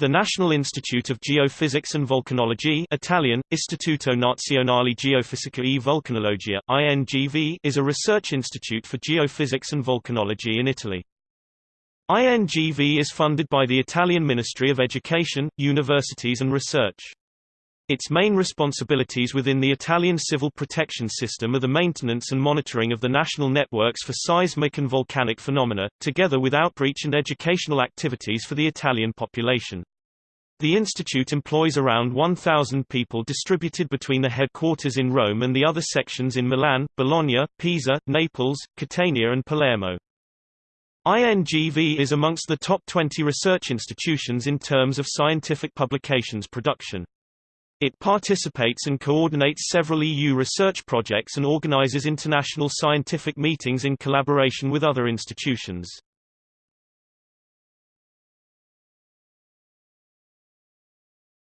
The National Institute of Geophysics and Volcanology Italian, Istituto Nazionale Geofisica e Vulcanologia, INGV is a research institute for geophysics and volcanology in Italy. INGV is funded by the Italian Ministry of Education, Universities and Research. Its main responsibilities within the Italian civil protection system are the maintenance and monitoring of the national networks for seismic and volcanic phenomena, together with outreach and educational activities for the Italian population. The institute employs around 1,000 people distributed between the headquarters in Rome and the other sections in Milan, Bologna, Pisa, Naples, Catania and Palermo. INGV is amongst the top 20 research institutions in terms of scientific publications production. It participates and coordinates several EU research projects and organizes international scientific meetings in collaboration with other institutions.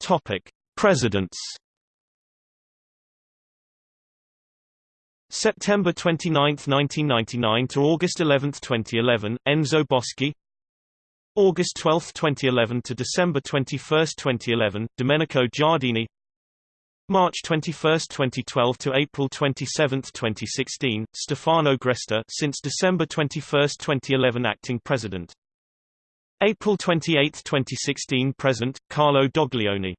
Topic: Presidents. September 29, 1999 to August 11, 2011, Enzo Boschi August 12, 2011 to December 21, 2011, Domenico Giardini March 21, 2012 to April 27, 2016, Stefano Gresta since December 21, 2011 acting president. April 28, 2016 present, Carlo Doglioni